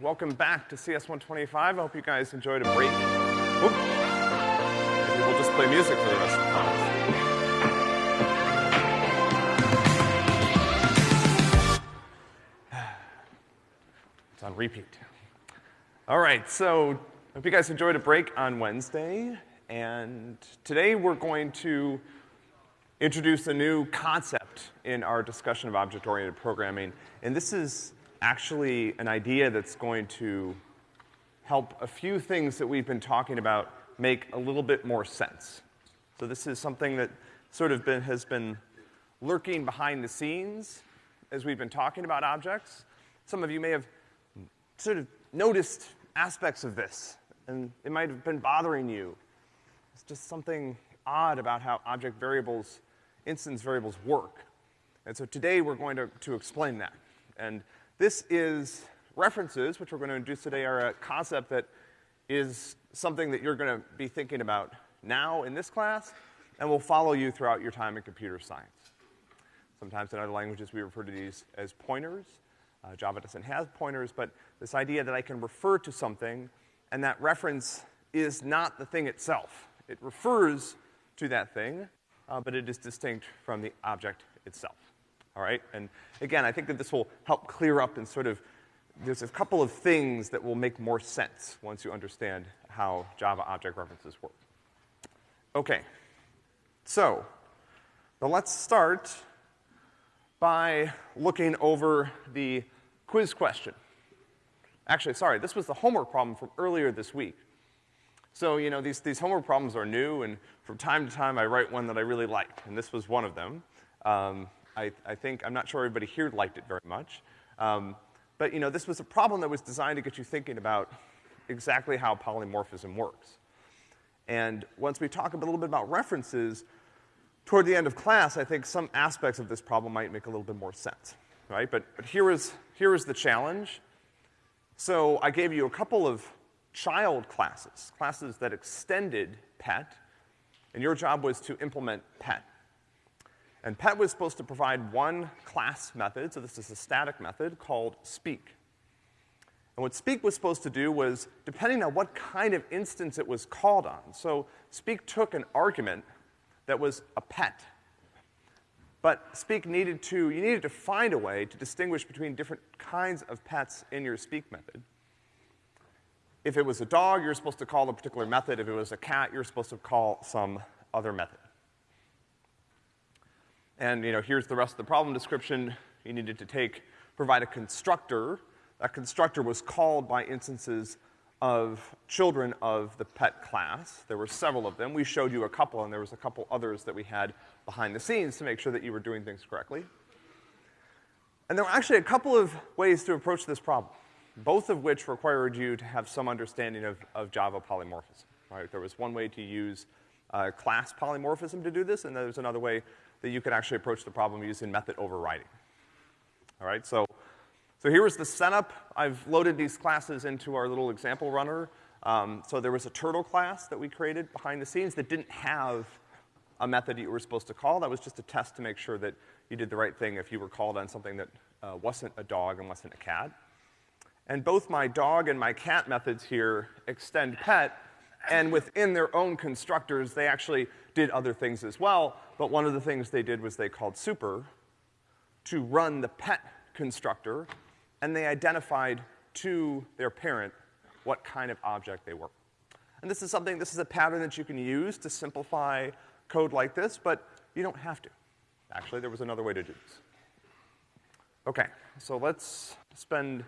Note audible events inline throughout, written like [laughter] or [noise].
welcome back to CS 125. I hope you guys enjoyed a break. Oop. Maybe we'll just play music for the rest of the class. [sighs] It's on repeat. All right, so I hope you guys enjoyed a break on Wednesday. And today we're going to introduce a new concept in our discussion of object-oriented programming. And this is actually an idea that's going to help a few things that we've been talking about make a little bit more sense. So this is something that sort of been, has been lurking behind the scenes as we've been talking about objects. Some of you may have sort of noticed aspects of this, and it might have been bothering you. It's just something odd about how object variables, instance variables work. And so today we're going to, to explain that. And this is references, which we're going to introduce today, are a concept that is something that you're going to be thinking about now in this class, and will follow you throughout your time in computer science. Sometimes in other languages we refer to these as pointers. Uh, Java doesn't have pointers, but this idea that I can refer to something and that reference is not the thing itself. It refers to that thing, uh, but it is distinct from the object itself all right? And again, I think that this will help clear up and sort of, there's a couple of things that will make more sense once you understand how Java object references work. Okay. So, now let's start by looking over the quiz question. Actually, sorry, this was the homework problem from earlier this week. So, you know, these, these homework problems are new, and from time to time I write one that I really like, and this was one of them. Um, I, I think, I'm not sure everybody here liked it very much. Um, but, you know, this was a problem that was designed to get you thinking about exactly how polymorphism works. And once we talk a little bit about references, toward the end of class, I think some aspects of this problem might make a little bit more sense, right? But, but here is, here is the challenge. So I gave you a couple of child classes, classes that extended PET, and your job was to implement PET. And PET was supposed to provide one class method, so this is a static method called speak. And what speak was supposed to do was, depending on what kind of instance it was called on, so speak took an argument that was a pet. But speak needed to, you needed to find a way to distinguish between different kinds of pets in your speak method. If it was a dog, you're supposed to call a particular method. If it was a cat, you're supposed to call some other method. And, you know, here's the rest of the problem description. You needed to take, provide a constructor. That constructor was called by instances of children of the pet class. There were several of them. We showed you a couple, and there was a couple others that we had behind the scenes to make sure that you were doing things correctly. And there were actually a couple of ways to approach this problem, both of which required you to have some understanding of, of Java polymorphism, right? There was one way to use uh, class polymorphism to do this, and there's another way that you could actually approach the problem using method overriding. All right, so, so here was the setup. I've loaded these classes into our little example runner. Um, so there was a turtle class that we created behind the scenes that didn't have a method that you were supposed to call. That was just a test to make sure that you did the right thing if you were called on something that uh, wasn't a dog and wasn't a cat. And both my dog and my cat methods here extend pet, and within their own constructors, they actually did other things as well, but one of the things they did was they called super to run the pet constructor, and they identified to their parent what kind of object they were. And this is something, this is a pattern that you can use to simplify code like this, but you don't have to. Actually, there was another way to do this. Okay, so let's spend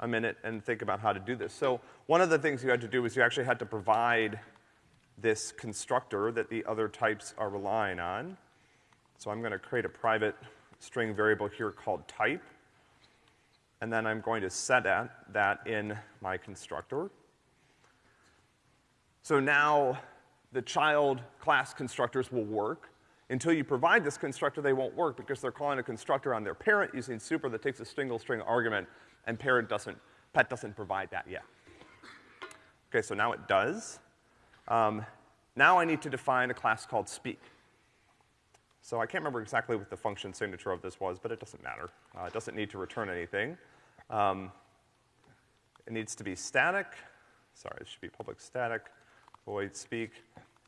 a minute and think about how to do this. So one of the things you had to do was you actually had to provide this constructor that the other types are relying on. So I'm gonna create a private string variable here called type. And then I'm going to set that, that in my constructor. So now the child class constructors will work. Until you provide this constructor, they won't work because they're calling a constructor on their parent using super that takes a single string argument, and parent doesn't, pet doesn't provide that yet. Okay, so now it does. Um, now I need to define a class called speak. So I can't remember exactly what the function signature of this was, but it doesn't matter. Uh, it doesn't need to return anything. Um, It needs to be static. Sorry, it should be public static, void speak.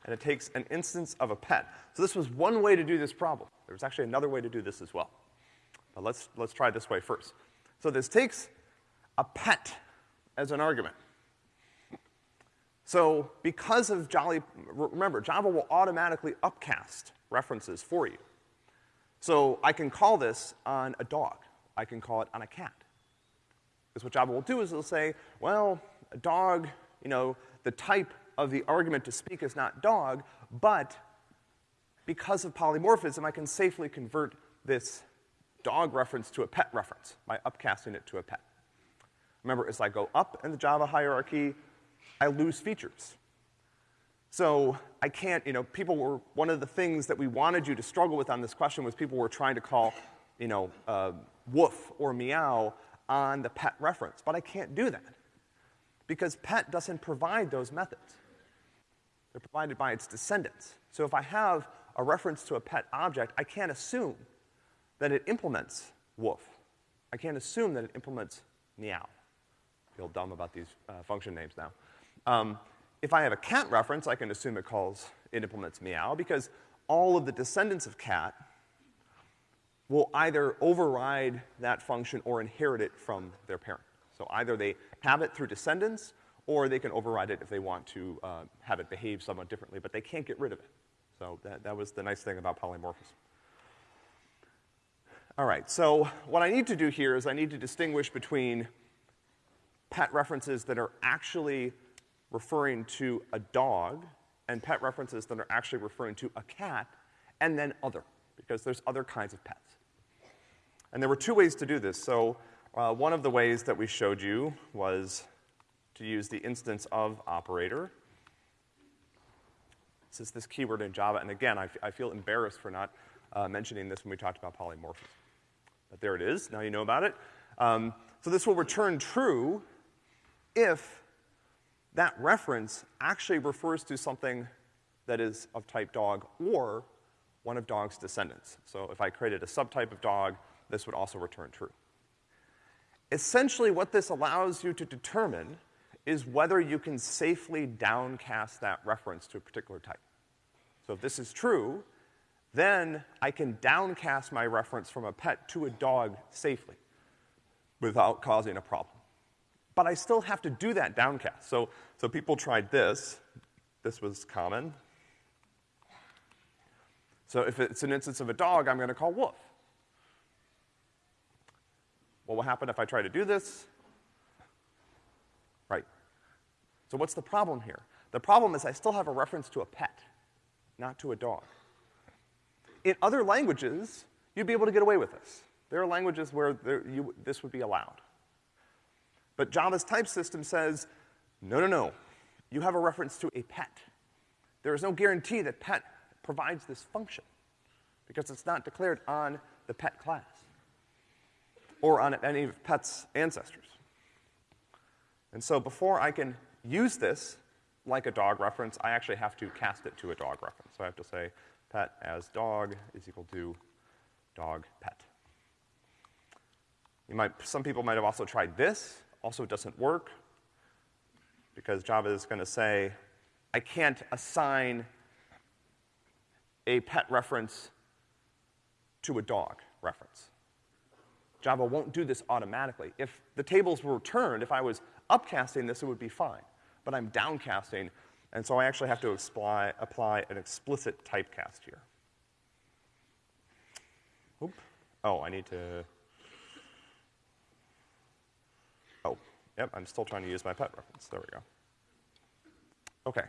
And it takes an instance of a pet. So this was one way to do this problem. There was actually another way to do this as well. But let's, let's try this way first. So this takes a pet as an argument. So because of Jolly, remember, Java will automatically upcast references for you. So I can call this on a dog. I can call it on a cat. Because what Java will do is it'll say, well, a dog, you know, the type of the argument to speak is not dog, but because of polymorphism, I can safely convert this dog reference to a pet reference by upcasting it to a pet. Remember, as I go up in the Java hierarchy, I lose features. So I can't, you know, people were, one of the things that we wanted you to struggle with on this question was people were trying to call, you know, uh, woof or meow on the pet reference, but I can't do that. Because pet doesn't provide those methods. They're provided by its descendants. So if I have a reference to a pet object, I can't assume that it implements woof. I can't assume that it implements meow. I feel dumb about these uh, function names now. Um, if I have a cat reference, I can assume it calls, it implements meow because all of the descendants of cat will either override that function or inherit it from their parent. So either they have it through descendants or they can override it if they want to uh, have it behave somewhat differently, but they can't get rid of it. So that, that was the nice thing about polymorphism. All right, so what I need to do here is I need to distinguish between pet references that are actually referring to a dog and pet references that are actually referring to a cat and then other, because there's other kinds of pets. And there were two ways to do this. So uh, one of the ways that we showed you was to use the instance of operator. This is this keyword in Java, and again, I, feel embarrassed for not uh, mentioning this when we talked about polymorphism. But there it is, now you know about it. Um, so this will return true if that reference actually refers to something that is of type dog or one of dog's descendants. So if I created a subtype of dog, this would also return true. Essentially, what this allows you to determine is whether you can safely downcast that reference to a particular type. So if this is true, then I can downcast my reference from a pet to a dog safely without causing a problem. But I still have to do that downcast. So, so people tried this. This was common. So if it's an instance of a dog, I'm gonna call woof. What will happen if I try to do this? Right. So what's the problem here? The problem is I still have a reference to a pet, not to a dog. In other languages, you'd be able to get away with this. There are languages where there, you, this would be allowed. But Java's type system says, no, no, no. You have a reference to a pet. There is no guarantee that pet provides this function because it's not declared on the pet class or on any of pet's ancestors. And so before I can use this like a dog reference, I actually have to cast it to a dog reference. So I have to say pet as dog is equal to dog pet. You might, some people might have also tried this, also doesn't work because Java is gonna say, I can't assign a pet reference to a dog reference. Java won't do this automatically. If the tables were returned, if I was upcasting this, it would be fine. But I'm downcasting, and so I actually have to apply, apply an explicit typecast here. Oop. Oh, I need to, oh, yep, I'm still trying to use my pet reference. There we go. Okay.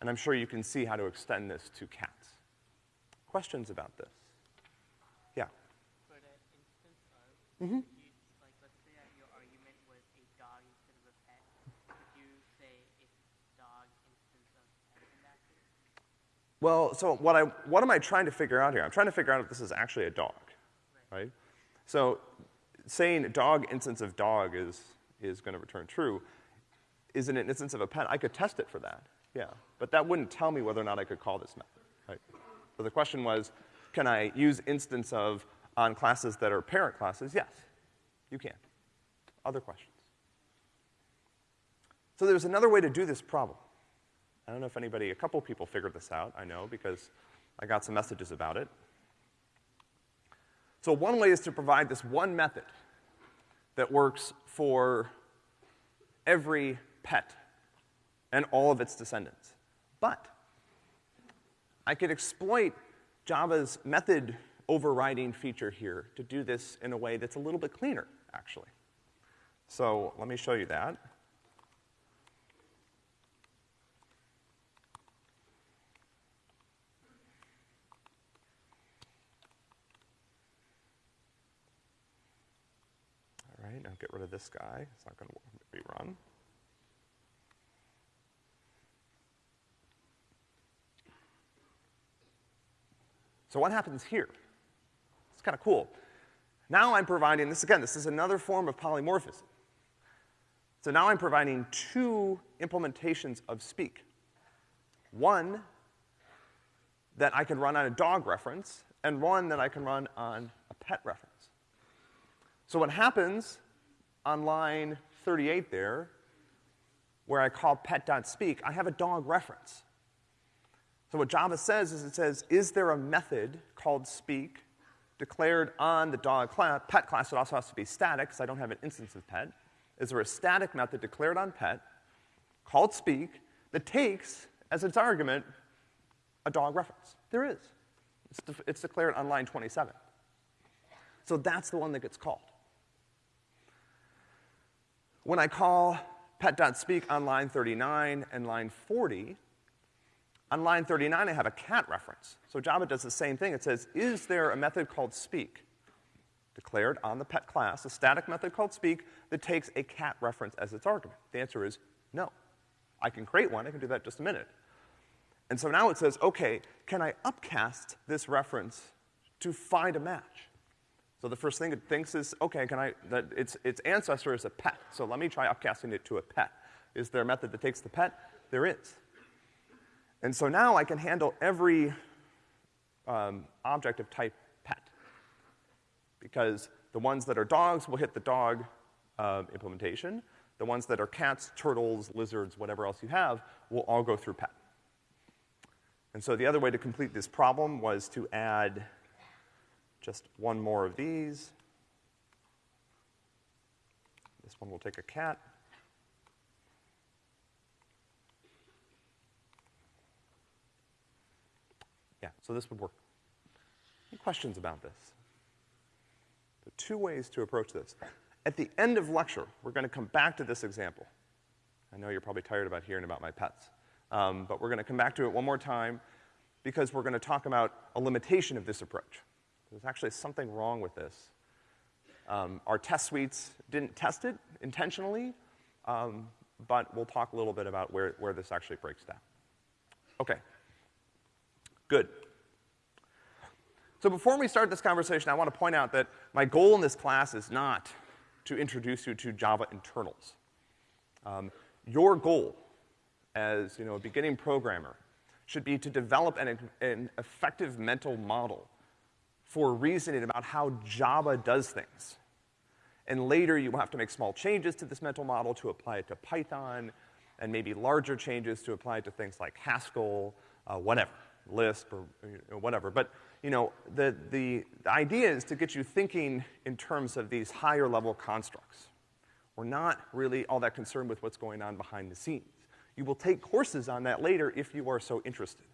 And I'm sure you can see how to extend this to cats. Questions about this? Yeah. Mm-hmm. like, let's say that your argument was a dog instead of a pet. Could you say if dog instead of pet in that case? Well, so what I, what am I trying to figure out here? I'm trying to figure out if this is actually a dog, right? right? So saying dog instance of dog is, is gonna return true. Is it an instance of a pet? I could test it for that, yeah. But that wouldn't tell me whether or not I could call this method, right? So the question was, can I use instance of on classes that are parent classes, yes, you can. Other questions? So there's another way to do this problem. I don't know if anybody, a couple people figured this out, I know, because I got some messages about it. So one way is to provide this one method that works for every pet and all of its descendants. But I could exploit Java's method overriding feature here to do this in a way that's a little bit cleaner, actually. So let me show you that. All right, now get rid of this guy. It's not going to rerun. So what happens here? It's kind of cool. Now I'm providing, this again, this is another form of polymorphism. So now I'm providing two implementations of speak. One that I can run on a dog reference, and one that I can run on a pet reference. So what happens on line 38 there, where I call pet.speak, I have a dog reference. So what Java says is it says, is there a method called speak declared on the dog class, pet class? It also has to be static because I don't have an instance of pet. Is there a static method declared on pet called speak that takes as its argument a dog reference? There is. It's, de it's declared on line 27. So that's the one that gets called. When I call pet.speak on line 39 and line 40, on line 39, I have a cat reference. So Java does the same thing. It says, is there a method called speak declared on the pet class, a static method called speak that takes a cat reference as its argument? The answer is no. I can create one. I can do that in just a minute. And so now it says, okay, can I upcast this reference to find a match? So the first thing it thinks is, okay, can I, that its, its ancestor is a pet. So let me try upcasting it to a pet. Is there a method that takes the pet? There is. And so now I can handle every um, object of type pet. Because the ones that are dogs will hit the dog uh, implementation. The ones that are cats, turtles, lizards, whatever else you have, will all go through pet. And so the other way to complete this problem was to add just one more of these. This one will take a cat. Yeah, so this would work. Any questions about this? There are two ways to approach this. At the end of lecture, we're gonna come back to this example. I know you're probably tired about hearing about my pets. Um, but we're gonna come back to it one more time because we're gonna talk about a limitation of this approach. There's actually something wrong with this. Um, our test suites didn't test it intentionally, um, but we'll talk a little bit about where, where this actually breaks down. Okay. Good. So before we start this conversation, I want to point out that my goal in this class is not to introduce you to Java internals. Um, your goal as, you know, a beginning programmer should be to develop an, an effective mental model for reasoning about how Java does things. And later you will have to make small changes to this mental model to apply it to Python, and maybe larger changes to apply it to things like Haskell, uh, whatever. Lisp or you know, whatever. But, you know, the, the, the idea is to get you thinking in terms of these higher level constructs. We're not really all that concerned with what's going on behind the scenes. You will take courses on that later if you are so interested.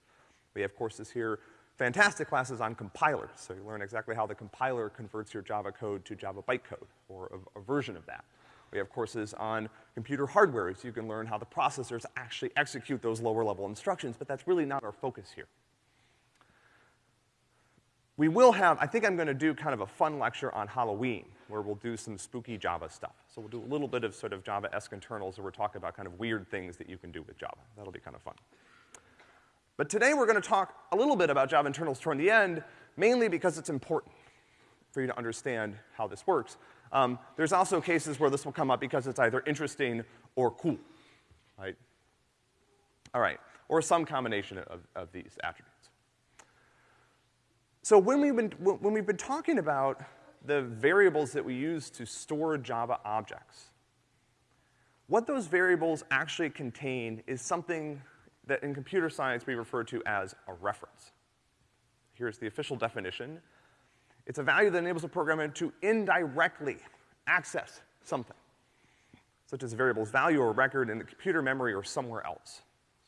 We have courses here, fantastic classes on compilers, so you learn exactly how the compiler converts your Java code to Java bytecode, or a, a version of that. We have courses on computer hardware, so you can learn how the processors actually execute those lower level instructions, but that's really not our focus here. We will have, I think I'm gonna do kind of a fun lecture on Halloween, where we'll do some spooky Java stuff. So we'll do a little bit of sort of Java-esque internals where we're talking about kind of weird things that you can do with Java. That'll be kind of fun. But today we're gonna talk a little bit about Java internals toward the end, mainly because it's important for you to understand how this works. Um, there's also cases where this will come up because it's either interesting or cool, right? All right, or some combination of, of these attributes. So when we've been, when we've been talking about the variables that we use to store Java objects, What those variables actually contain is something that in computer science we refer to as a reference. Here's the official definition. It's a value that enables a programmer to indirectly access something, such as a variable's value or record in the computer memory or somewhere else.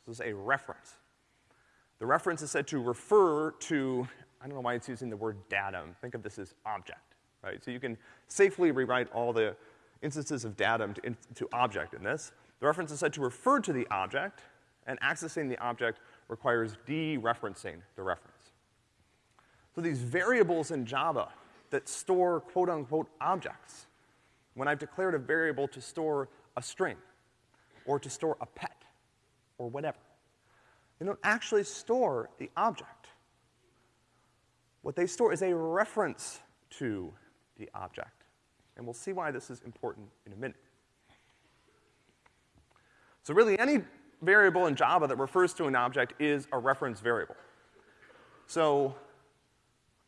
This is a reference. The reference is said to refer to, I don't know why it's using the word datum. Think of this as object, right? So you can safely rewrite all the instances of datum to, in, to object in this. The reference is said to refer to the object, and accessing the object requires dereferencing the reference. So these variables in Java that store quote-unquote objects, when I've declared a variable to store a string, or to store a pet, or whatever, they don't actually store the object. What they store is a reference to the object. And we'll see why this is important in a minute. So really, any variable in Java that refers to an object is a reference variable. So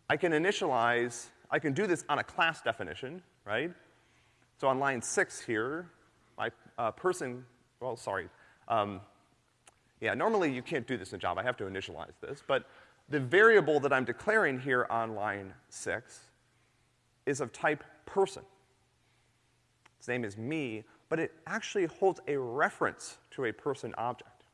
I can initialize, I can do this on a class definition, right? So on line six here, my uh, person, well, sorry, um, yeah, normally you can't do this in Java. I have to initialize this. But the variable that I'm declaring here on line six is of type person. Its name is me, but it actually holds a reference to a person object.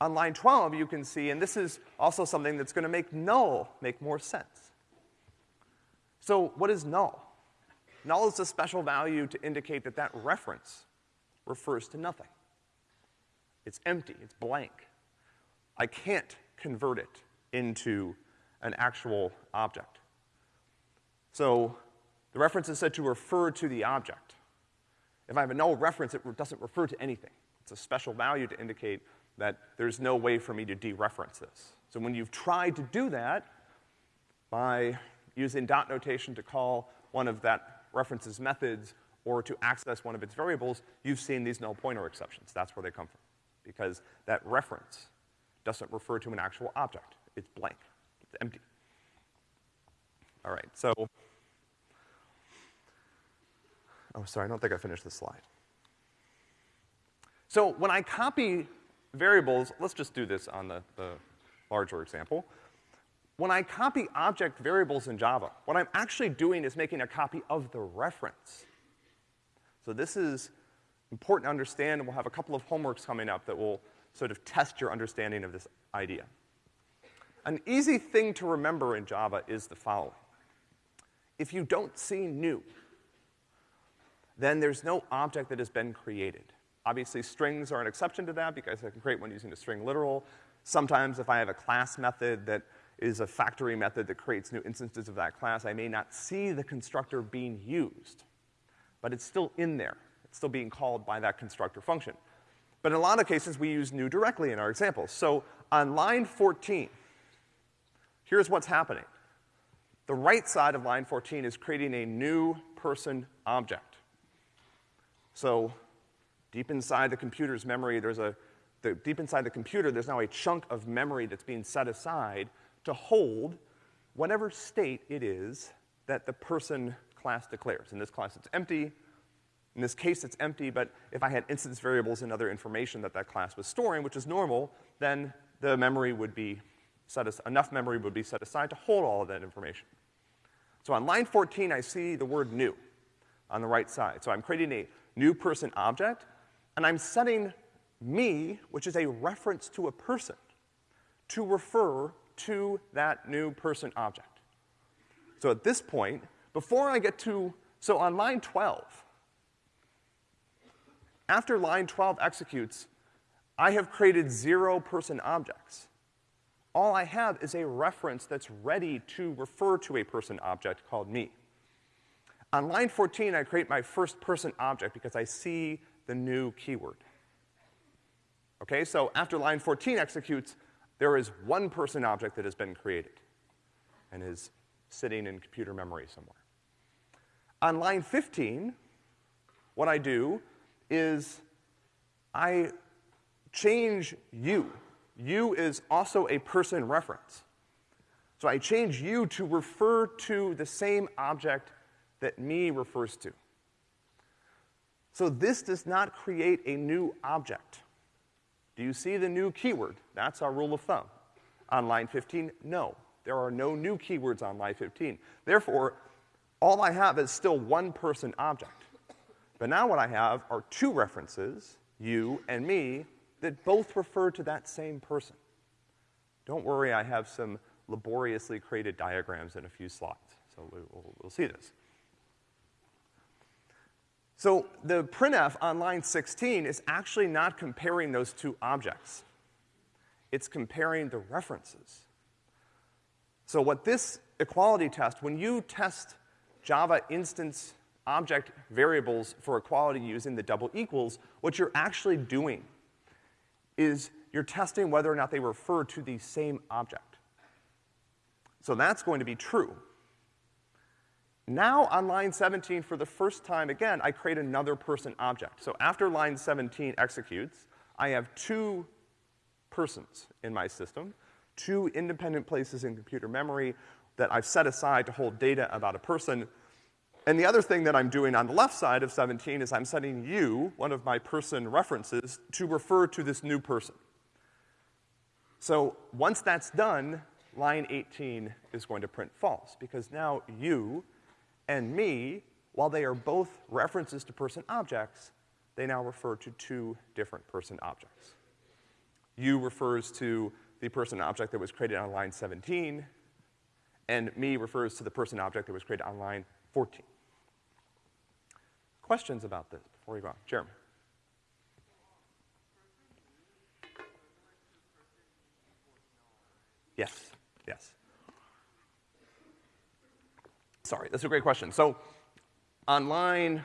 On line 12, you can see, and this is also something that's gonna make null make more sense. So what is null? Null is a special value to indicate that that reference refers to nothing. It's empty, it's blank. I can't convert it into an actual object. So the reference is said to refer to the object. If I have a null reference, it doesn't refer to anything. It's a special value to indicate that there's no way for me to dereference this. So when you've tried to do that by using dot notation to call one of that reference's methods or to access one of its variables, you've seen these null pointer exceptions. That's where they come from because that reference doesn't refer to an actual object. It's blank. It's empty. All right, so, oh, sorry, I don't think I finished this slide. So when I copy variables, let's just do this on the, the larger example. When I copy object variables in Java, what I'm actually doing is making a copy of the reference. So this is important to understand, and we'll have a couple of homeworks coming up that will sort of test your understanding of this idea. An easy thing to remember in Java is the following. If you don't see new, then there's no object that has been created. Obviously, strings are an exception to that because I can create one using a string literal. Sometimes if I have a class method that is a factory method that creates new instances of that class, I may not see the constructor being used, but it's still in there It's still being called by that constructor function. But in a lot of cases, we use new directly in our examples. So on line 14, here's what's happening. The right side of line 14 is creating a new person object. So deep inside the computer's memory, there's a, the, deep inside the computer, there's now a chunk of memory that's being set aside to hold whatever state it is that the person class declares. In this class, it's empty. In this case, it's empty, but if I had instance variables and other information that that class was storing, which is normal, then the memory would be set as, enough memory would be set aside to hold all of that information. So on line 14, I see the word new on the right side. So I'm creating a new person object, and I'm setting me, which is a reference to a person, to refer to that new person object. So at this point, before I get to, so on line 12, after line 12 executes, I have created zero person objects. All I have is a reference that's ready to refer to a person object called me. On line 14, I create my first person object because I see the new keyword. Okay, so after line 14 executes, there is one person object that has been created and is sitting in computer memory somewhere. On line 15, what I do is I change you. You is also a person reference. So I change you to refer to the same object that me refers to. So this does not create a new object. Do you see the new keyword? That's our rule of thumb. On line 15, no. There are no new keywords on line 15. Therefore, all I have is still one person object. But now what I have are two references, you and me, that both refer to that same person. Don't worry, I have some laboriously created diagrams in a few slides, so we'll, we'll see this. So the printf on line 16 is actually not comparing those two objects. It's comparing the references. So what this equality test, when you test Java instance object variables for equality using the double equals, what you're actually doing is you're testing whether or not they refer to the same object. So that's going to be true. Now on line 17, for the first time again, I create another person object. So after line 17 executes, I have two persons in my system, two independent places in computer memory that I've set aside to hold data about a person. And the other thing that I'm doing on the left side of 17 is I'm setting you, one of my person references, to refer to this new person. So once that's done, line 18 is going to print false, because now you and me, while they are both references to person objects, they now refer to two different person objects. You refers to the person object that was created on line 17, and me refers to the person object that was created on line 14. Questions about this before we go on? Jeremy. Yes, yes. Sorry, that's a great question. So on line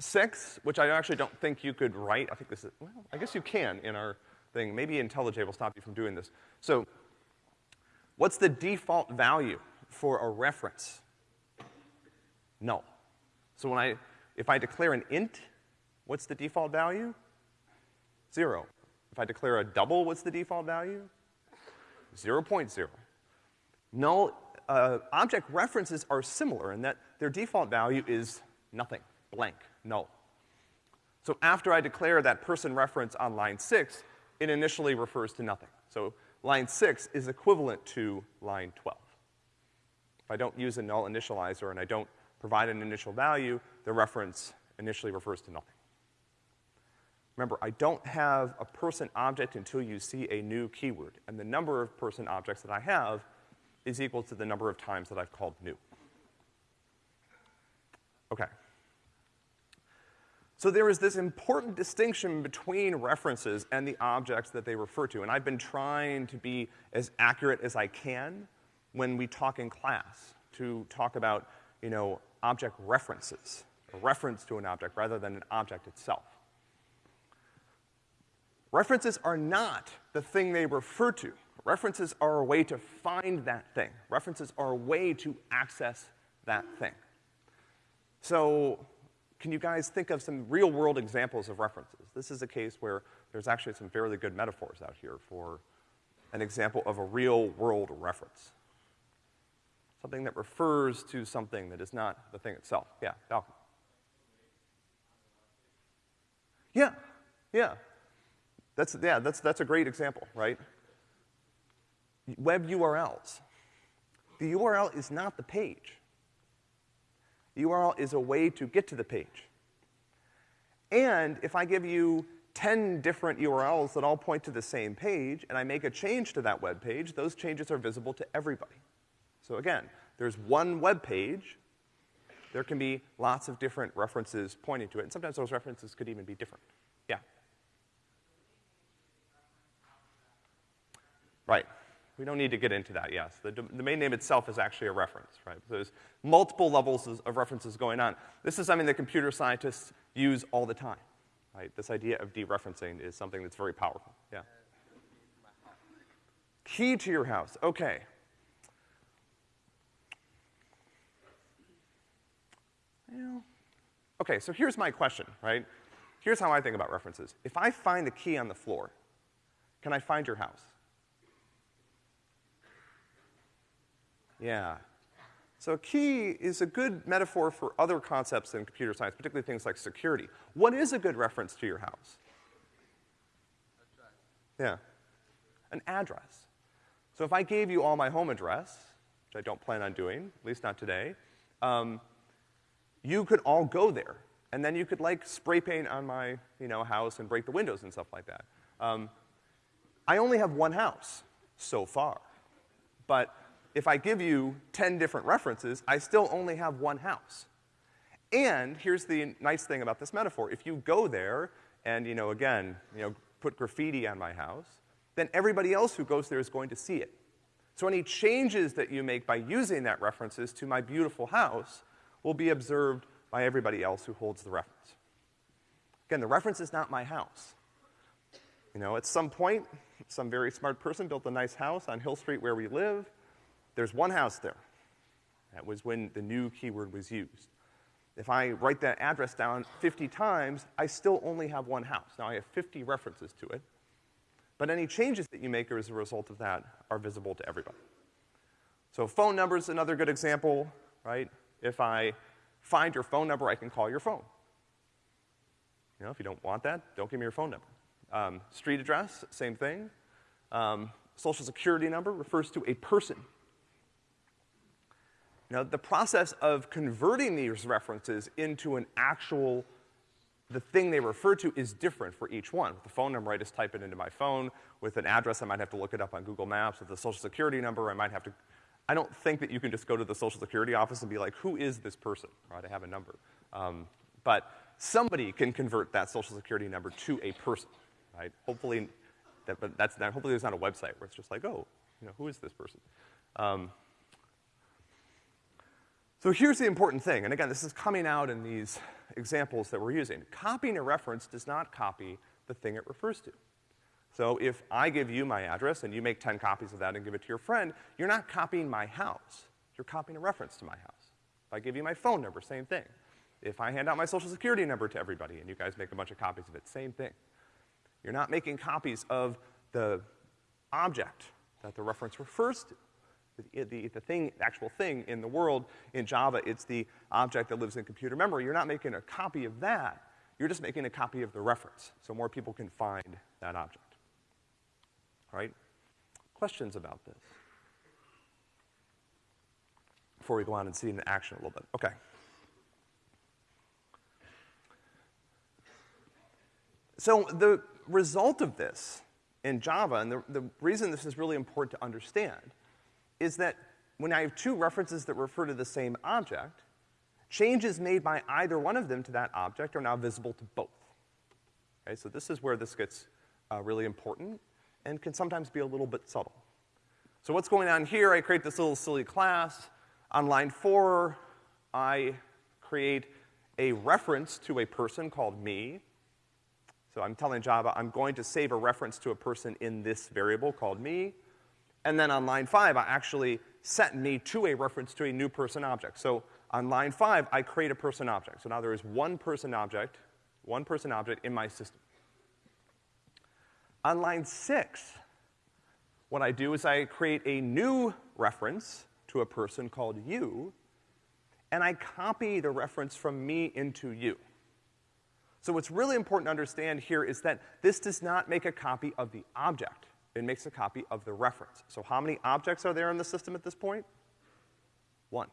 six, which I actually don't think you could write, I think this is, well, I guess you can in our thing. Maybe IntelliJ will stop you from doing this. So what's the default value for a reference? Null. So when I, if I declare an int, what's the default value? Zero. If I declare a double, what's the default value? 0.0. Null uh, object references are similar in that their default value is nothing, blank, null. So after I declare that person reference on line six, it initially refers to nothing. So line six is equivalent to line 12. If I don't use a null initializer and I don't provide an initial value, the reference initially refers to nothing. Remember, I don't have a person object until you see a new keyword, and the number of person objects that I have is equal to the number of times that I've called new. Okay. So there is this important distinction between references and the objects that they refer to, and I've been trying to be as accurate as I can when we talk in class to talk about, you know, object references, a reference to an object rather than an object itself. References are not the thing they refer to. References are a way to find that thing. References are a way to access that thing. So, can you guys think of some real world examples of references? This is a case where there's actually some fairly good metaphors out here for an example of a real world reference. Something that refers to something that is not the thing itself. Yeah, Malcolm. Yeah, yeah. That's, yeah, that's, that's a great example, right? Web URLs. The URL is not the page. The URL is a way to get to the page. And if I give you 10 different URLs that all point to the same page, and I make a change to that web page, those changes are visible to everybody. So again, there's one web page. There can be lots of different references pointing to it, and sometimes those references could even be different. Yeah. Right. We don't need to get into that, yes. The domain name itself is actually a reference, right? So there's multiple levels of references going on. This is something that computer scientists use all the time, right? This idea of dereferencing is something that's very powerful, yeah. Key to your house, okay. Well, okay, so here's my question, right? Here's how I think about references. If I find the key on the floor, can I find your house? Yeah. So a key is a good metaphor for other concepts in computer science, particularly things like security. What is a good reference to your house? Yeah. An address. So if I gave you all my home address, which I don't plan on doing, at least not today, um, you could all go there. And then you could like spray paint on my, you know, house and break the windows and stuff like that. Um, I only have one house so far. But if I give you 10 different references, I still only have one house. And here's the nice thing about this metaphor. If you go there and, you know, again, you know, put graffiti on my house, then everybody else who goes there is going to see it. So any changes that you make by using that references to my beautiful house will be observed by everybody else who holds the reference. Again, the reference is not my house. You know, at some point, some very smart person built a nice house on Hill Street where we live. There's one house there. That was when the new keyword was used. If I write that address down 50 times, I still only have one house. Now I have 50 references to it, but any changes that you make as a result of that are visible to everybody. So phone number is another good example, right? If I find your phone number, I can call your phone. You know, if you don't want that, don't give me your phone number. Um, street address, same thing. Um, social security number refers to a person. Now, the process of converting these references into an actual, the thing they refer to is different for each one. With the phone number, I just type it into my phone. With an address, I might have to look it up on Google Maps. With the social security number, I might have to, I don't think that you can just go to the social security office and be like, who is this person? Right, I have a number. Um, but somebody can convert that social security number to a person, right? Hopefully, that, but that's not, hopefully there's not a website where it's just like, oh, you know, who is this person? Um, so here's the important thing, and again, this is coming out in these examples that we're using. Copying a reference does not copy the thing it refers to. So if I give you my address and you make 10 copies of that and give it to your friend, you're not copying my house. You're copying a reference to my house. If I give you my phone number, same thing. If I hand out my social security number to everybody and you guys make a bunch of copies of it, same thing. You're not making copies of the object that the reference refers to. The, the, thing, the actual thing in the world in Java, it's the object that lives in computer memory. You're not making a copy of that. You're just making a copy of the reference so more people can find that object. All right? Questions about this? Before we go on and see it in action a little bit. Okay. So the result of this in Java, and the, the reason this is really important to understand, is that when I have two references that refer to the same object, changes made by either one of them to that object are now visible to both. Okay, so this is where this gets uh, really important and can sometimes be a little bit subtle. So what's going on here, I create this little silly class. On line four, I create a reference to a person called me. So I'm telling Java I'm going to save a reference to a person in this variable called me. And then on line five, I actually set me to a reference to a new person object. So on line five, I create a person object. So now there is one person object, one person object in my system. On line six, what I do is I create a new reference to a person called you, and I copy the reference from me into you. So what's really important to understand here is that this does not make a copy of the object. It makes a copy of the reference. So how many objects are there in the system at this point? One.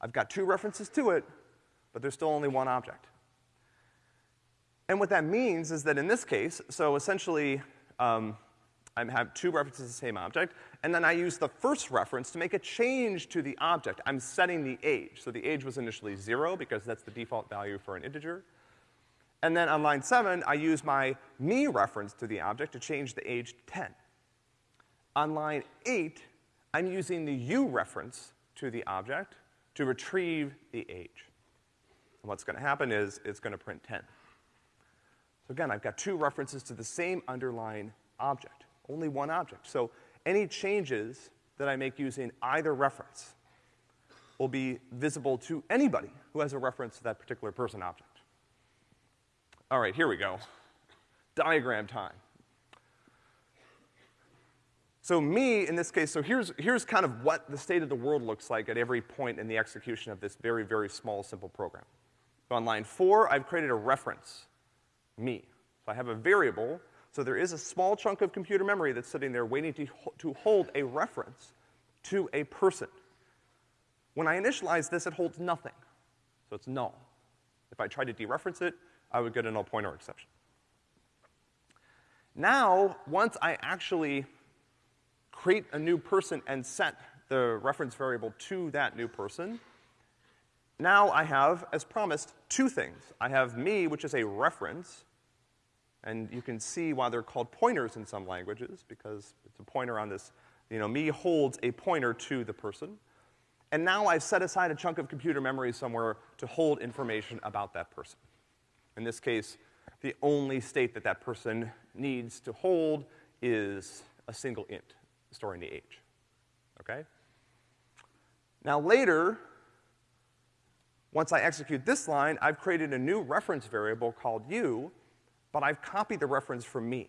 I've got two references to it, but there's still only one object. And what that means is that in this case, so essentially, um, I have two references to the same object, and then I use the first reference to make a change to the object. I'm setting the age. So the age was initially zero because that's the default value for an integer. And then on line seven, I use my me reference to the object to change the age to 10. On line eight, I'm using the you reference to the object to retrieve the age. And what's gonna happen is it's gonna print 10. So again, I've got two references to the same underlying object, only one object. So any changes that I make using either reference will be visible to anybody who has a reference to that particular person object. All right, here we go. Diagram time. So me, in this case, so here's, here's kind of what the state of the world looks like at every point in the execution of this very, very small, simple program. So on line four, I've created a reference, me. So I have a variable, so there is a small chunk of computer memory that's sitting there waiting to, to hold a reference to a person. When I initialize this, it holds nothing. So it's null. If I try to dereference it, I would get a null pointer exception. Now, once I actually create a new person and set the reference variable to that new person, now I have, as promised, two things. I have me, which is a reference, and you can see why they're called pointers in some languages, because it's a pointer on this, you know, me holds a pointer to the person. And now I've set aside a chunk of computer memory somewhere to hold information about that person. In this case, the only state that that person needs to hold is a single int, storing the age. Okay? Now later, once I execute this line, I've created a new reference variable called u, but I've copied the reference from me.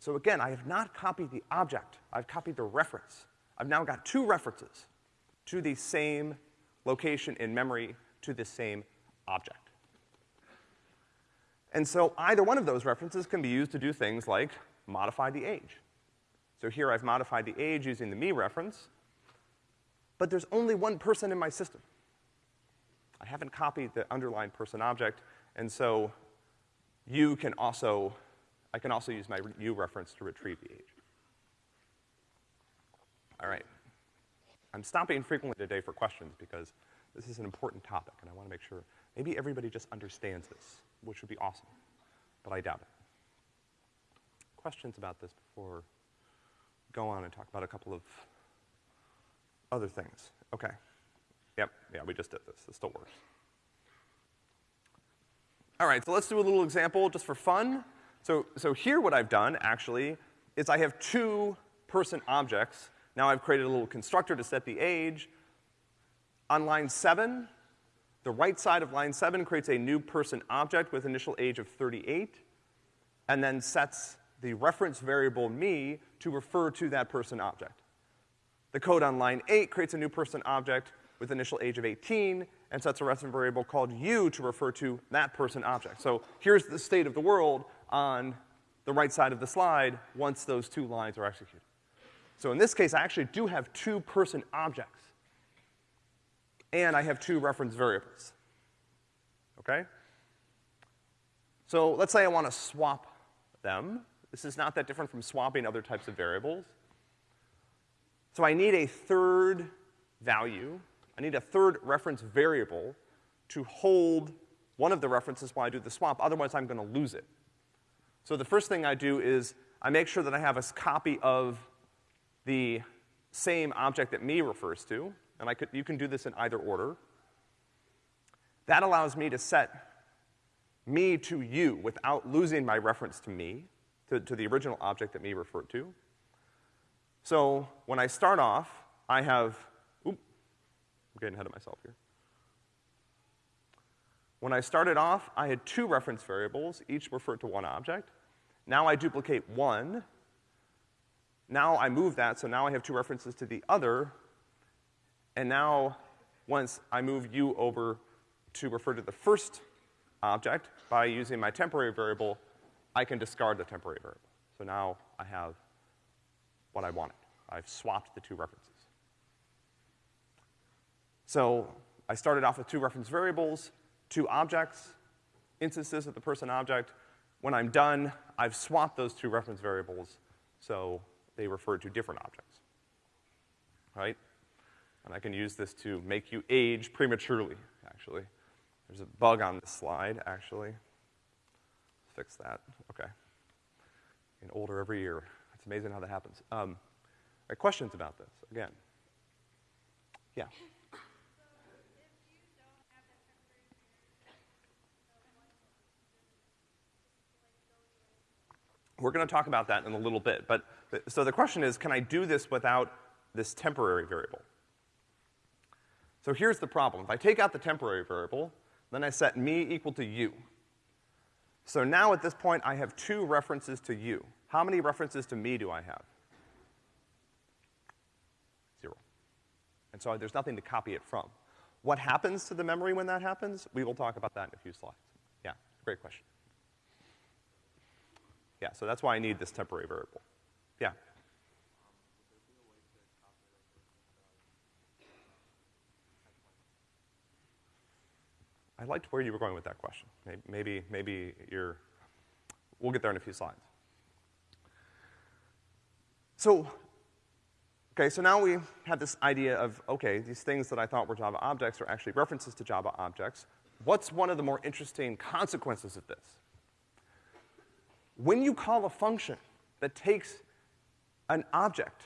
So again, I have not copied the object, I've copied the reference. I've now got two references to the same location in memory to the same object. And so either one of those references can be used to do things like modify the age. So here I've modified the age using the me reference, but there's only one person in my system. I haven't copied the underlying person object, and so you can also, I can also use my u reference to retrieve the age. All right. I'm stopping frequently today for questions because this is an important topic, and I want to make sure maybe everybody just understands this, which would be awesome, but I doubt it. Questions about this before go on and talk about a couple of other things? Okay. Yep, yeah, we just did this. This still works. All right, so let's do a little example just for fun. So, so here what I've done, actually, is I have two person objects. Now I've created a little constructor to set the age. On line seven, the right side of line seven creates a new person object with initial age of 38, and then sets the reference variable me to refer to that person object. The code on line eight creates a new person object with initial age of 18 and sets a reference variable called u to refer to that person object. So here's the state of the world on the right side of the slide once those two lines are executed. So in this case, I actually do have two person objects. And I have two reference variables. Okay? So let's say I want to swap them. This is not that different from swapping other types of variables. So I need a third value I need a third reference variable to hold one of the references while I do the swap, otherwise I'm gonna lose it. So the first thing I do is I make sure that I have a copy of the same object that me refers to, and I could, you can do this in either order. That allows me to set me to you without losing my reference to me, to, to the original object that me referred to. So when I start off, I have oop, I'm getting ahead of myself here. When I started off, I had two reference variables, each referred to one object. Now I duplicate one. Now I move that, so now I have two references to the other. And now, once I move u over to refer to the first object by using my temporary variable, I can discard the temporary variable. So now I have what I wanted. I've swapped the two references. So I started off with two reference variables, two objects, instances of the person object. When I'm done, I've swapped those two reference variables so they refer to different objects. Right? And I can use this to make you age prematurely, actually. There's a bug on this slide, actually. Fix that. Okay. Getting older every year. It's amazing how that happens. Um, right, questions about this? Again. Yeah. We're gonna talk about that in a little bit, but, so the question is, can I do this without this temporary variable? So here's the problem. If I take out the temporary variable, then I set me equal to u. So now at this point, I have two references to u. How many references to me do I have? Zero. And so there's nothing to copy it from. What happens to the memory when that happens? We will talk about that in a few slides. Yeah, great question. Yeah, so that's why I need this temporary variable. Yeah. I liked where you were going with that question. Maybe, maybe you're, we'll get there in a few slides. So, okay, so now we have this idea of, okay, these things that I thought were Java objects are actually references to Java objects. What's one of the more interesting consequences of this? When you call a function that takes an object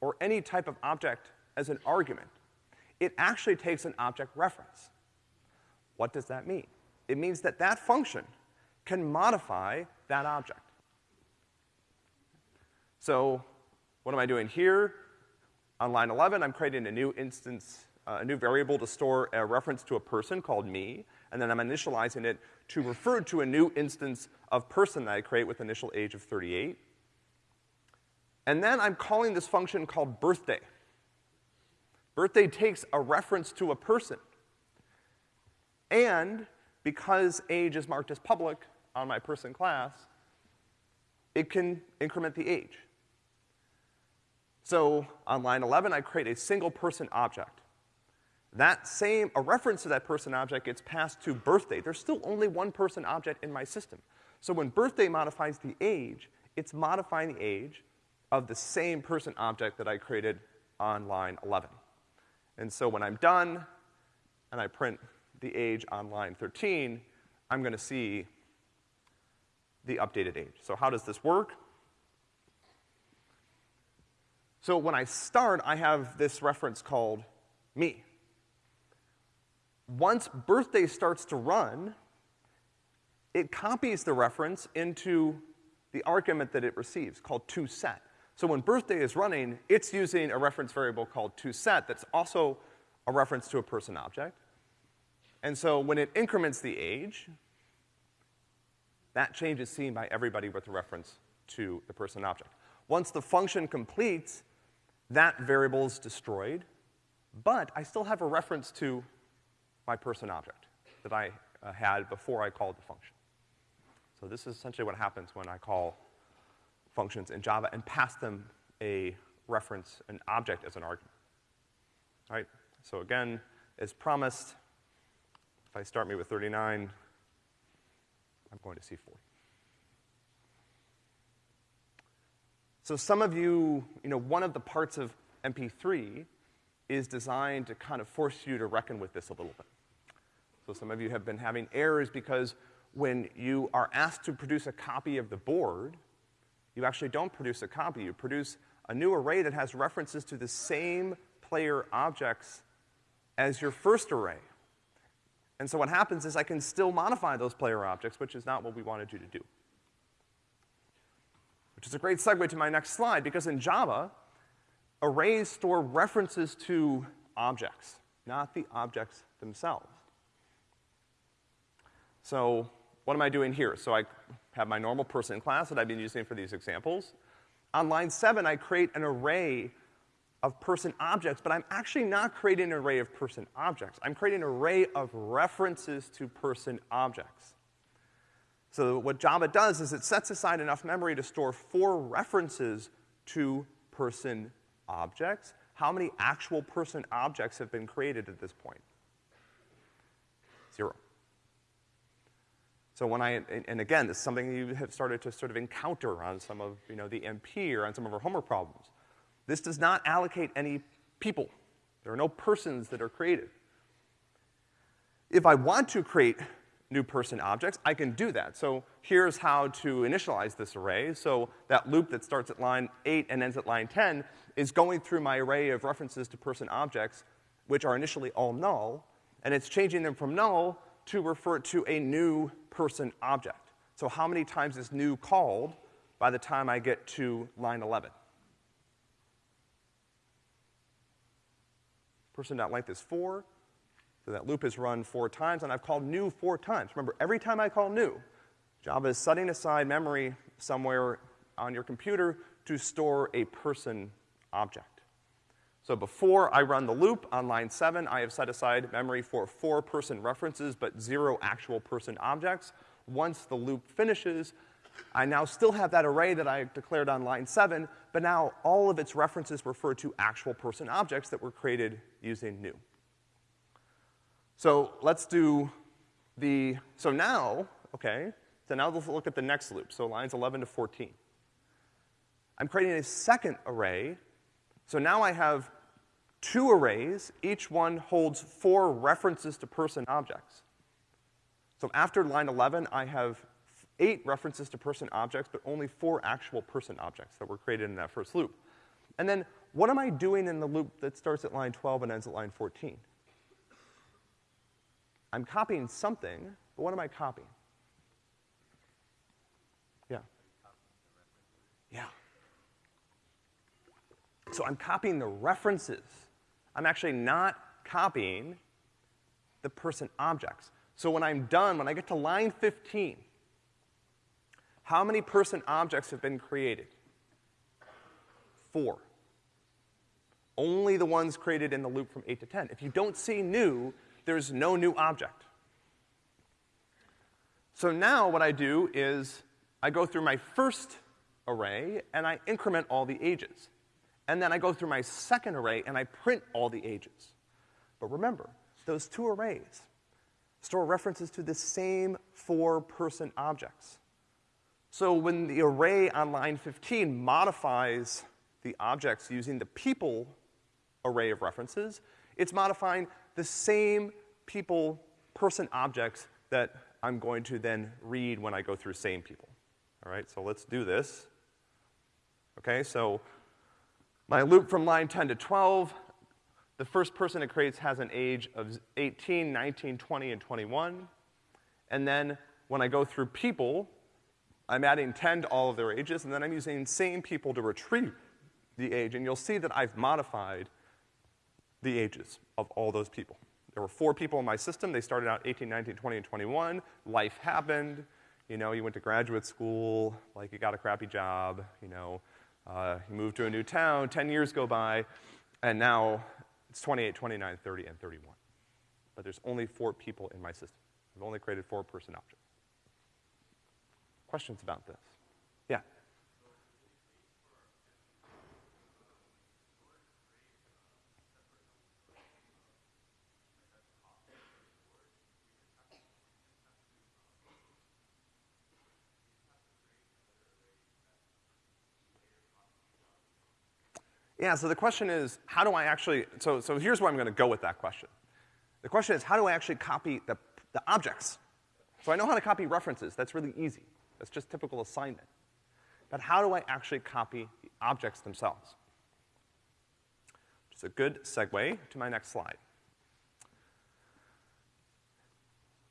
or any type of object as an argument, it actually takes an object reference. What does that mean? It means that that function can modify that object. So what am I doing here? On line 11, I'm creating a new instance, uh, a new variable to store a reference to a person called me, and then I'm initializing it to refer to a new instance of person that I create with initial age of 38. And then I'm calling this function called birthday. Birthday takes a reference to a person. And because age is marked as public on my person class, it can increment the age. So on line 11, I create a single person object. That same, a reference to that person object gets passed to birthday. There's still only one person object in my system. So when birthday modifies the age, it's modifying the age of the same person object that I created on line 11. And so when I'm done and I print the age on line 13, I'm gonna see the updated age. So how does this work? So when I start, I have this reference called me. Once birthday starts to run, it copies the reference into the argument that it receives called toSet. So when birthday is running, it's using a reference variable called toSet that's also a reference to a person object. And so when it increments the age, that change is seen by everybody with a reference to the person object. Once the function completes, that variable is destroyed, but I still have a reference to my person object that I uh, had before I called the function. So this is essentially what happens when I call functions in Java and pass them a reference, an object as an argument. All right, so again, as promised, if I start me with 39, I'm going to C4. So some of you, you know, one of the parts of MP3 is designed to kind of force you to reckon with this a little bit. So some of you have been having errors because when you are asked to produce a copy of the board, you actually don't produce a copy. You produce a new array that has references to the same player objects as your first array. And so what happens is I can still modify those player objects, which is not what we wanted you to do. Which is a great segue to my next slide, because in Java, arrays store references to objects, not the objects themselves. So what am I doing here? So I have my normal person class that I've been using for these examples. On line seven, I create an array of person objects, but I'm actually not creating an array of person objects. I'm creating an array of references to person objects. So what Java does is it sets aside enough memory to store four references to person objects. How many actual person objects have been created at this point? Zero. So when I, and again, this is something you have started to sort of encounter on some of, you know, the MP or on some of our homework problems. This does not allocate any people. There are no persons that are created. If I want to create new person objects, I can do that. So here's how to initialize this array. So that loop that starts at line 8 and ends at line 10 is going through my array of references to person objects, which are initially all null, and it's changing them from null to refer to a new person object. So how many times is new called by the time I get to line 11? person.length is four, so that loop is run four times, and I've called new four times. Remember, every time I call new, Java is setting aside memory somewhere on your computer to store a person object. So before I run the loop on line seven, I have set aside memory for four person references, but zero actual person objects. Once the loop finishes, I now still have that array that I declared on line seven, but now all of its references refer to actual person objects that were created using new. So let's do the, so now, okay, so now let's look at the next loop, so lines 11 to 14. I'm creating a second array, so now I have two arrays, each one holds four references to person objects. So after line 11, I have eight references to person objects, but only four actual person objects that were created in that first loop. And then what am I doing in the loop that starts at line 12 and ends at line 14? I'm copying something, but what am I copying? Yeah. Yeah. So I'm copying the references. I'm actually not copying the person objects. So when I'm done, when I get to line 15, how many person objects have been created? Four. Only the ones created in the loop from 8 to 10. If you don't see new, there's no new object. So now what I do is I go through my first array and I increment all the ages. And then I go through my second array and I print all the ages. But remember, those two arrays store references to the same four person objects. So when the array on line 15 modifies the objects using the people array of references, it's modifying the same people person objects that I'm going to then read when I go through same people. All right, so let's do this. Okay, so my loop from line 10 to 12, the first person it creates has an age of 18, 19, 20, and 21. And then when I go through people, I'm adding 10 to all of their ages, and then I'm using same people to retrieve the age, and you'll see that I've modified the ages of all those people. There were four people in my system. They started out 18, 19, 20, and 21. Life happened. You know, you went to graduate school, like you got a crappy job, you know, uh, you moved to a new town, 10 years go by, and now it's 28, 29, 30, and 31. But there's only four people in my system. I've only created four person objects. Questions about this? Yeah. Yeah, so the question is, how do I actually, so, so here's where I'm gonna go with that question. The question is, how do I actually copy the, the objects? So I know how to copy references, that's really easy. That's just typical assignment. But how do I actually copy the objects themselves? Which is a good segue to my next slide.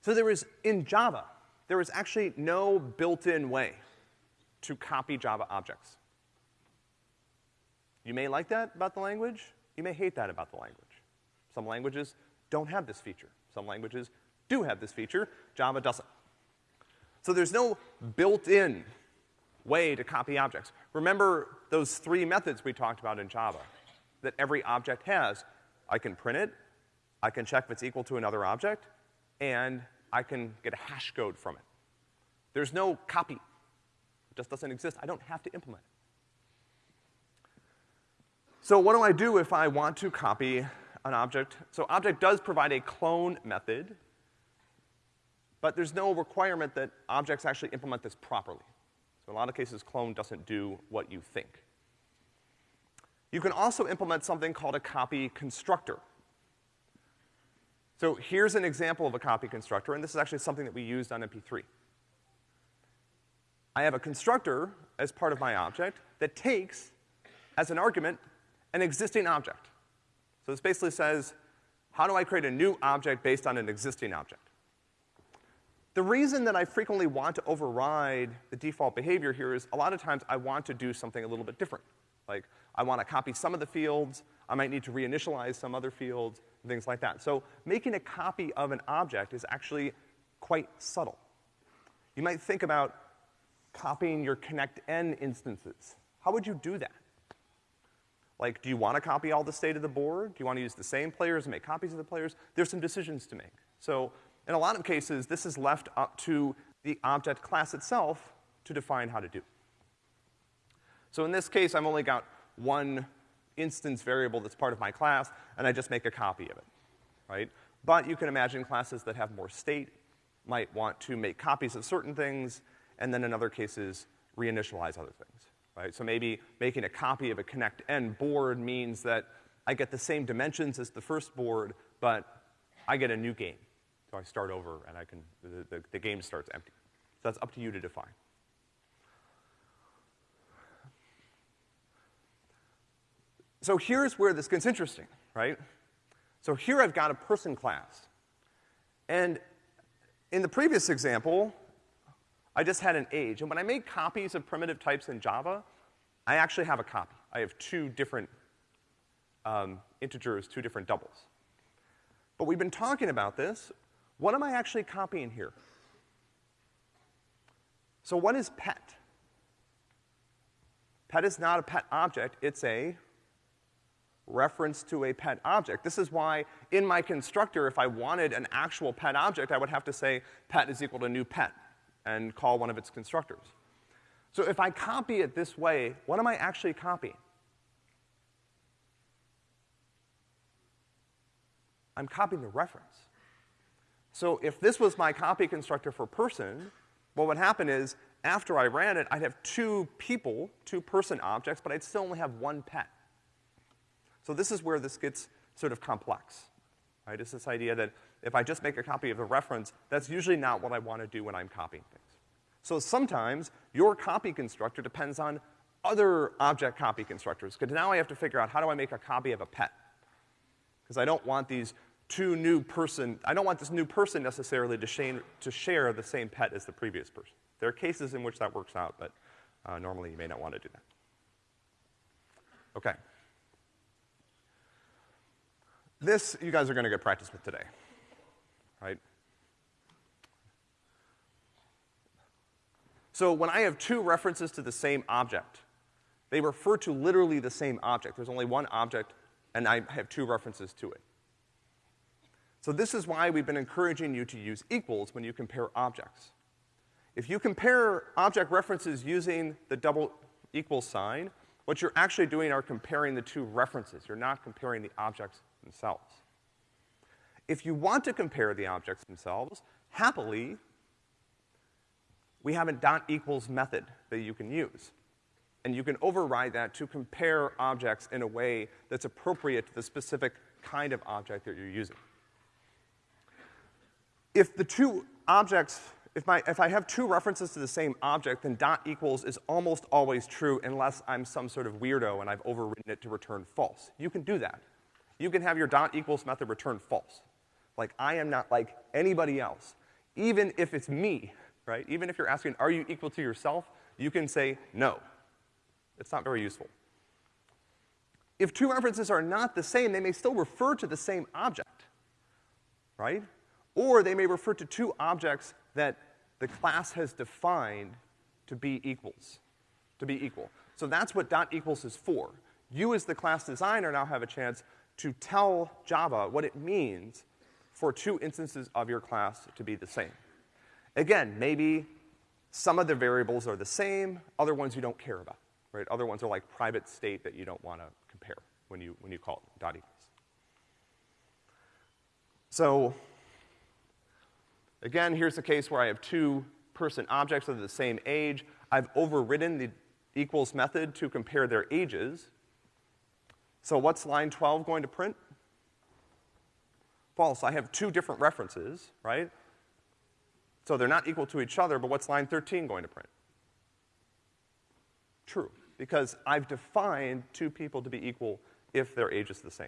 So there is, in Java, there is actually no built-in way to copy Java objects. You may like that about the language, you may hate that about the language. Some languages don't have this feature. Some languages do have this feature, Java doesn't. So there's no built-in way to copy objects. Remember those three methods we talked about in Java that every object has. I can print it, I can check if it's equal to another object, and I can get a hash code from it. There's no copy. It just doesn't exist. I don't have to implement it. So what do I do if I want to copy an object? So object does provide a clone method but there's no requirement that objects actually implement this properly. So in a lot of cases, clone doesn't do what you think. You can also implement something called a copy constructor. So here's an example of a copy constructor, and this is actually something that we used on MP3. I have a constructor as part of my object that takes, as an argument, an existing object. So this basically says, how do I create a new object based on an existing object? The reason that I frequently want to override the default behavior here is a lot of times I want to do something a little bit different. Like, I want to copy some of the fields, I might need to reinitialize some other fields, and things like that. So making a copy of an object is actually quite subtle. You might think about copying your connect n instances. How would you do that? Like, do you want to copy all the state of the board? Do you want to use the same players and make copies of the players? There's some decisions to make. So, in a lot of cases, this is left up to the object class itself to define how to do. So in this case, I've only got one instance variable that's part of my class, and I just make a copy of it, right? But you can imagine classes that have more state might want to make copies of certain things, and then in other cases, reinitialize other things, right? So maybe making a copy of a connect-n board means that I get the same dimensions as the first board, but I get a new game. So I start over and I can, the, the, the game starts empty. So that's up to you to define. So here's where this gets interesting, right? So here I've got a person class. And in the previous example, I just had an age. And when I make copies of primitive types in Java, I actually have a copy. I have two different um, integers, two different doubles. But we've been talking about this. What am I actually copying here? So what is pet? Pet is not a pet object, it's a reference to a pet object. This is why in my constructor, if I wanted an actual pet object, I would have to say pet is equal to new pet and call one of its constructors. So if I copy it this way, what am I actually copying? I'm copying the reference. So if this was my copy constructor for person, what would happen is after I ran it, I'd have two people, two person objects, but I'd still only have one pet. So this is where this gets sort of complex, right? It's this idea that if I just make a copy of the reference, that's usually not what I want to do when I'm copying things. So sometimes your copy constructor depends on other object copy constructors, because now I have to figure out how do I make a copy of a pet? Because I don't want these two new person, I don't want this new person necessarily to, share, to share the same pet as the previous person. There are cases in which that works out, but uh, normally you may not want to do that. Okay. This, you guys are gonna get practice with today, right? So when I have two references to the same object, they refer to literally the same object. There's only one object, and I have two references to it. So this is why we've been encouraging you to use equals when you compare objects. If you compare object references using the double equal sign, what you're actually doing are comparing the two references. You're not comparing the objects themselves. If you want to compare the objects themselves, happily, we have a dot equals method that you can use. And you can override that to compare objects in a way that's appropriate to the specific kind of object that you're using. If the two objects, if, my, if I have two references to the same object, then dot equals is almost always true unless I'm some sort of weirdo and I've overridden it to return false. You can do that you can have your dot equals method return false. Like, I am not like anybody else. Even if it's me, right? Even if you're asking, are you equal to yourself? You can say no. It's not very useful. If two references are not the same, they may still refer to the same object, right? Or they may refer to two objects that the class has defined to be equals, to be equal. So that's what dot equals is for. You as the class designer now have a chance to tell Java what it means for two instances of your class to be the same. Again, maybe some of the variables are the same, other ones you don't care about, right? Other ones are like private state that you don't want to compare when you, when you call it dot equals. So, again, here's a case where I have two person objects of the same age. I've overridden the equals method to compare their ages, so what's line 12 going to print? False. I have two different references, right? So they're not equal to each other, but what's line 13 going to print? True, because I've defined two people to be equal if their age is the same.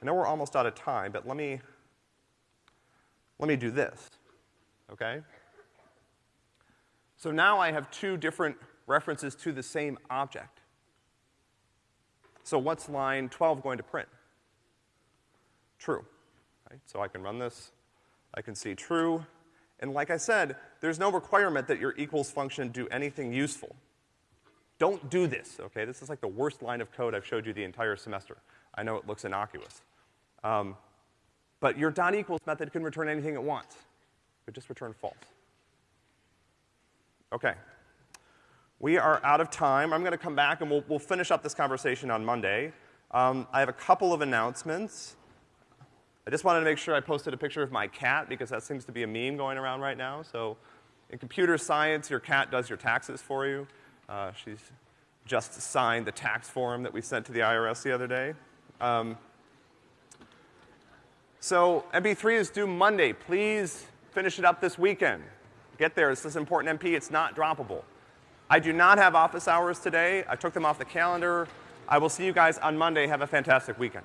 I know we're almost out of time, but let me, let me do this, okay? So now I have two different references to the same object. So what's line 12 going to print? True. Right? So I can run this, I can see true, and like I said, there's no requirement that your equals function do anything useful. Don't do this, okay? This is like the worst line of code I've showed you the entire semester. I know it looks innocuous. Um, but your dot equals method can return anything it wants. It just return false. Okay. We are out of time. I'm gonna come back and we'll, we'll finish up this conversation on Monday. Um, I have a couple of announcements. I just wanted to make sure I posted a picture of my cat because that seems to be a meme going around right now. So in computer science, your cat does your taxes for you. Uh, she's just signed the tax form that we sent to the IRS the other day. Um, so MP3 is due Monday. Please finish it up this weekend. Get there. It's this important MP. It's not droppable. I do not have office hours today. I took them off the calendar. I will see you guys on Monday. Have a fantastic weekend.